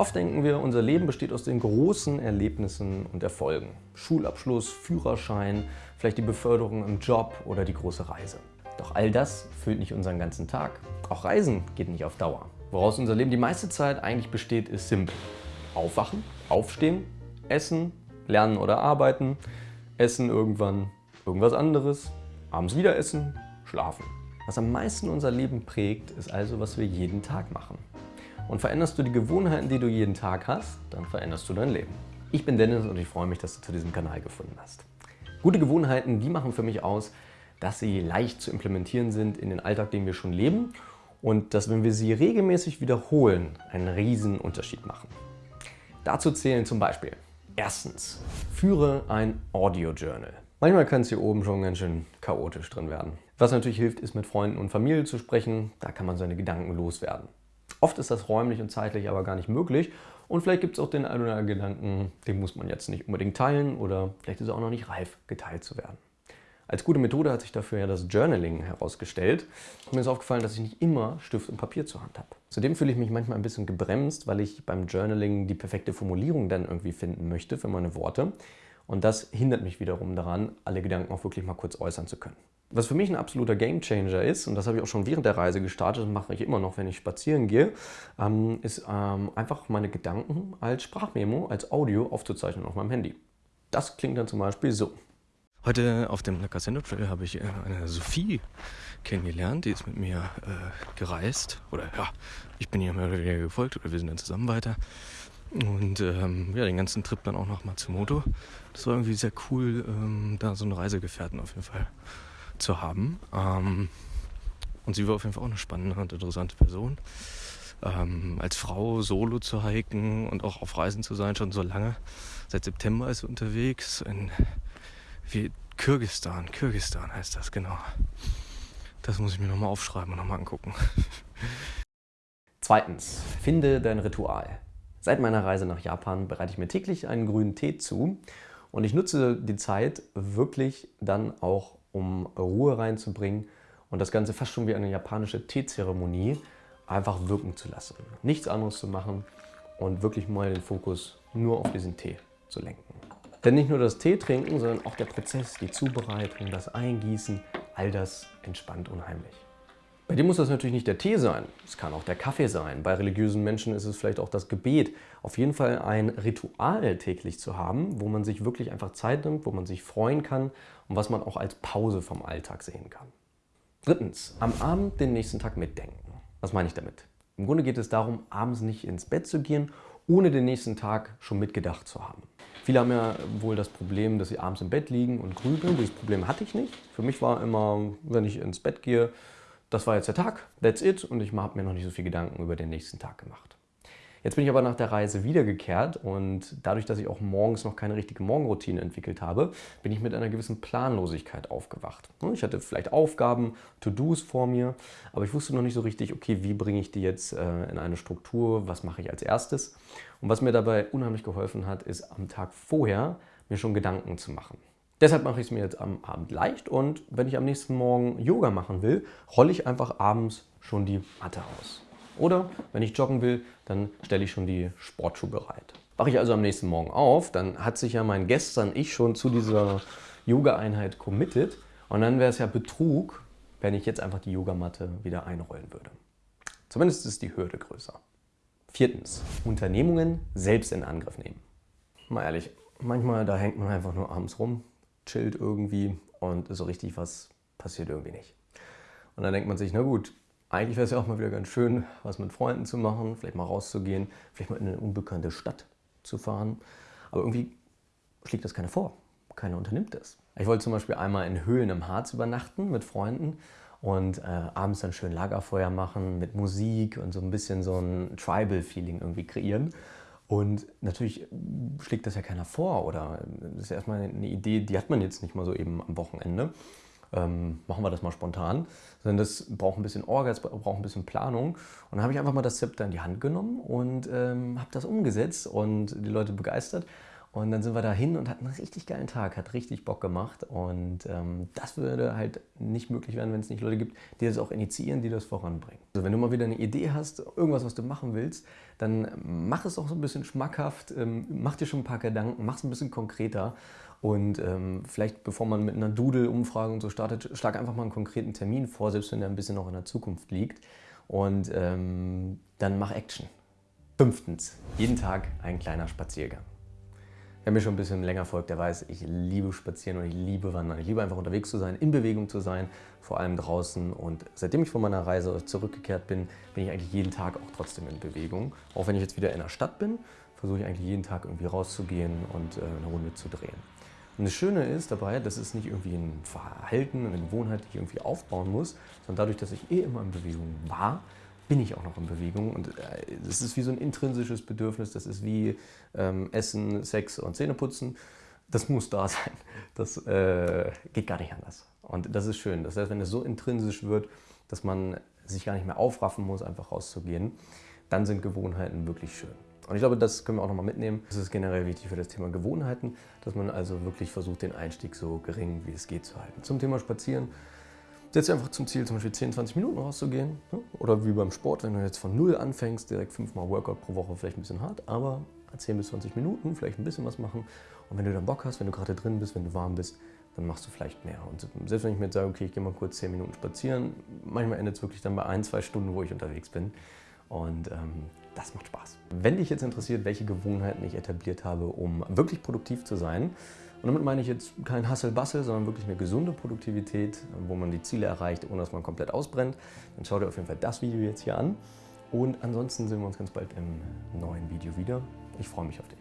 Oft denken wir, unser Leben besteht aus den großen Erlebnissen und Erfolgen. Schulabschluss, Führerschein, vielleicht die Beförderung im Job oder die große Reise. Doch all das füllt nicht unseren ganzen Tag. Auch Reisen geht nicht auf Dauer. Woraus unser Leben die meiste Zeit eigentlich besteht, ist simpel. Aufwachen, aufstehen, essen, lernen oder arbeiten, essen irgendwann irgendwas anderes, abends wieder essen, schlafen. Was am meisten unser Leben prägt, ist also, was wir jeden Tag machen. Und veränderst du die Gewohnheiten, die du jeden Tag hast, dann veränderst du dein Leben. Ich bin Dennis und ich freue mich, dass du zu diesem Kanal gefunden hast. Gute Gewohnheiten, die machen für mich aus, dass sie leicht zu implementieren sind in den Alltag, den wir schon leben und dass, wenn wir sie regelmäßig wiederholen, einen riesen Unterschied machen. Dazu zählen zum Beispiel Erstens, führe ein Audio-Journal. Manchmal kann es hier oben schon ganz schön chaotisch drin werden. Was natürlich hilft, ist mit Freunden und Familie zu sprechen. Da kann man seine Gedanken loswerden. Oft ist das räumlich und zeitlich aber gar nicht möglich und vielleicht gibt es auch den einen oder anderen Gedanken, den muss man jetzt nicht unbedingt teilen oder vielleicht ist er auch noch nicht reif, geteilt zu werden. Als gute Methode hat sich dafür ja das Journaling herausgestellt. Mir ist aufgefallen, dass ich nicht immer Stift und Papier zur Hand habe. Zudem fühle ich mich manchmal ein bisschen gebremst, weil ich beim Journaling die perfekte Formulierung dann irgendwie finden möchte für meine Worte. Und das hindert mich wiederum daran, alle Gedanken auch wirklich mal kurz äußern zu können. Was für mich ein absoluter Gamechanger ist, und das habe ich auch schon während der Reise gestartet und mache ich immer noch, wenn ich spazieren gehe, ähm, ist ähm, einfach meine Gedanken als Sprachmemo, als Audio aufzuzeichnen auf meinem Handy. Das klingt dann zum Beispiel so. Heute auf dem Lacasendo Trail habe ich äh, eine Sophie kennengelernt, die ist mit mir äh, gereist. Oder ja, ich bin ihr mehr oder weniger gefolgt oder wir sind dann zusammen weiter. Und ähm, ja, den ganzen Trip dann auch noch mal zu Moto. Das war irgendwie sehr cool, ähm, da so einen Reisegefährten auf jeden Fall zu haben. Ähm, und sie war auf jeden Fall auch eine spannende und interessante Person. Ähm, als Frau solo zu hiken und auch auf Reisen zu sein, schon so lange. Seit September ist sie unterwegs. In, wie Kirgistan, Kirgistan heißt das, genau. Das muss ich mir nochmal aufschreiben und nochmal angucken. Zweitens, finde dein Ritual. Seit meiner Reise nach Japan bereite ich mir täglich einen grünen Tee zu und ich nutze die Zeit wirklich dann auch, um Ruhe reinzubringen und das Ganze fast schon wie eine japanische Teezeremonie einfach wirken zu lassen. Nichts anderes zu machen und wirklich mal den Fokus nur auf diesen Tee zu lenken. Denn nicht nur das Tee trinken, sondern auch der Prozess, die Zubereitung, das Eingießen, all das entspannt unheimlich. Bei dir muss das natürlich nicht der Tee sein, es kann auch der Kaffee sein. Bei religiösen Menschen ist es vielleicht auch das Gebet. Auf jeden Fall ein Ritual täglich zu haben, wo man sich wirklich einfach Zeit nimmt, wo man sich freuen kann und was man auch als Pause vom Alltag sehen kann. Drittens, am Abend den nächsten Tag mitdenken. Was meine ich damit? Im Grunde geht es darum, abends nicht ins Bett zu gehen, ohne den nächsten Tag schon mitgedacht zu haben. Viele haben ja wohl das Problem, dass sie abends im Bett liegen und grübeln. Dieses Problem hatte ich nicht. Für mich war immer, wenn ich ins Bett gehe, das war jetzt der Tag, that's it und ich habe mir noch nicht so viel Gedanken über den nächsten Tag gemacht. Jetzt bin ich aber nach der Reise wiedergekehrt und dadurch, dass ich auch morgens noch keine richtige Morgenroutine entwickelt habe, bin ich mit einer gewissen Planlosigkeit aufgewacht. Ich hatte vielleicht Aufgaben, To-Dos vor mir, aber ich wusste noch nicht so richtig, okay, wie bringe ich die jetzt äh, in eine Struktur, was mache ich als erstes? Und was mir dabei unheimlich geholfen hat, ist am Tag vorher mir schon Gedanken zu machen. Deshalb mache ich es mir jetzt am Abend leicht und wenn ich am nächsten Morgen Yoga machen will, rolle ich einfach abends schon die Matte aus. Oder wenn ich joggen will, dann stelle ich schon die Sportschuhe bereit. Wache ich also am nächsten Morgen auf, dann hat sich ja mein gestern ich schon zu dieser Yoga-Einheit committed und dann wäre es ja Betrug, wenn ich jetzt einfach die Yogamatte wieder einrollen würde. Zumindest ist die Hürde größer. Viertens, Unternehmungen selbst in Angriff nehmen. Mal ehrlich, manchmal da hängt man einfach nur abends rum, chillt irgendwie und so richtig was passiert irgendwie nicht. Und dann denkt man sich, na gut, eigentlich wäre es ja auch mal wieder ganz schön, was mit Freunden zu machen, vielleicht mal rauszugehen, vielleicht mal in eine unbekannte Stadt zu fahren. Aber irgendwie schlägt das keiner vor. Keiner unternimmt das. Ich wollte zum Beispiel einmal in Höhlen im Harz übernachten mit Freunden und äh, abends dann schön Lagerfeuer machen mit Musik und so ein bisschen so ein Tribal-Feeling irgendwie kreieren. Und natürlich schlägt das ja keiner vor oder das ist erstmal eine Idee, die hat man jetzt nicht mal so eben am Wochenende ähm, machen wir das mal spontan, sondern das braucht ein bisschen Orga, das braucht ein bisschen Planung. Und dann habe ich einfach mal das Zepter in die Hand genommen und ähm, habe das umgesetzt und die Leute begeistert. Und dann sind wir da hin und hatten einen richtig geilen Tag, hat richtig Bock gemacht. Und ähm, das würde halt nicht möglich werden, wenn es nicht Leute gibt, die das auch initiieren, die das voranbringen. Also wenn du mal wieder eine Idee hast, irgendwas, was du machen willst, dann mach es auch so ein bisschen schmackhaft, ähm, mach dir schon ein paar Gedanken, mach es ein bisschen konkreter. Und ähm, vielleicht, bevor man mit einer Doodle-Umfrage und so startet, schlag einfach mal einen konkreten Termin vor, selbst wenn der ein bisschen noch in der Zukunft liegt. Und ähm, dann mach Action. Fünftens, jeden Tag ein kleiner Spaziergang. Wer mir schon ein bisschen länger folgt, der weiß, ich liebe Spazieren und ich liebe Wandern. Ich liebe einfach unterwegs zu sein, in Bewegung zu sein, vor allem draußen. Und seitdem ich von meiner Reise zurückgekehrt bin, bin ich eigentlich jeden Tag auch trotzdem in Bewegung. Auch wenn ich jetzt wieder in der Stadt bin, versuche ich eigentlich jeden Tag irgendwie rauszugehen und äh, eine Runde zu drehen. Und das Schöne ist dabei, das ist nicht irgendwie ein Verhalten, eine Gewohnheit, die ich irgendwie aufbauen muss, sondern dadurch, dass ich eh immer in Bewegung war, bin ich auch noch in Bewegung. Und es äh, ist wie so ein intrinsisches Bedürfnis, das ist wie ähm, Essen, Sex und Zähneputzen. Das muss da sein. Das äh, geht gar nicht anders. Und das ist schön. Das heißt, wenn es so intrinsisch wird, dass man sich gar nicht mehr aufraffen muss, einfach rauszugehen, dann sind Gewohnheiten wirklich schön. Und ich glaube, das können wir auch nochmal mitnehmen. Das ist generell wichtig für das Thema Gewohnheiten, dass man also wirklich versucht, den Einstieg so gering wie es geht zu halten. Zum Thema Spazieren Setz dir einfach zum Ziel, zum Beispiel 10, 20 Minuten rauszugehen. Ne? Oder wie beim Sport, wenn du jetzt von null anfängst, direkt fünfmal Workout pro Woche, vielleicht ein bisschen hart, aber 10 bis 20 Minuten, vielleicht ein bisschen was machen. Und wenn du dann Bock hast, wenn du gerade drin bist, wenn du warm bist, dann machst du vielleicht mehr. Und selbst wenn ich mir jetzt sage, okay, ich gehe mal kurz 10 Minuten spazieren, manchmal endet es wirklich dann bei ein, zwei Stunden, wo ich unterwegs bin. Und ähm, das macht Spaß. Wenn dich jetzt interessiert, welche Gewohnheiten ich etabliert habe, um wirklich produktiv zu sein, und damit meine ich jetzt kein Hassel-Bassel, sondern wirklich eine gesunde Produktivität, wo man die Ziele erreicht, ohne dass man komplett ausbrennt. Dann schau dir auf jeden Fall das Video jetzt hier an. Und ansonsten sehen wir uns ganz bald im neuen Video wieder. Ich freue mich auf dich.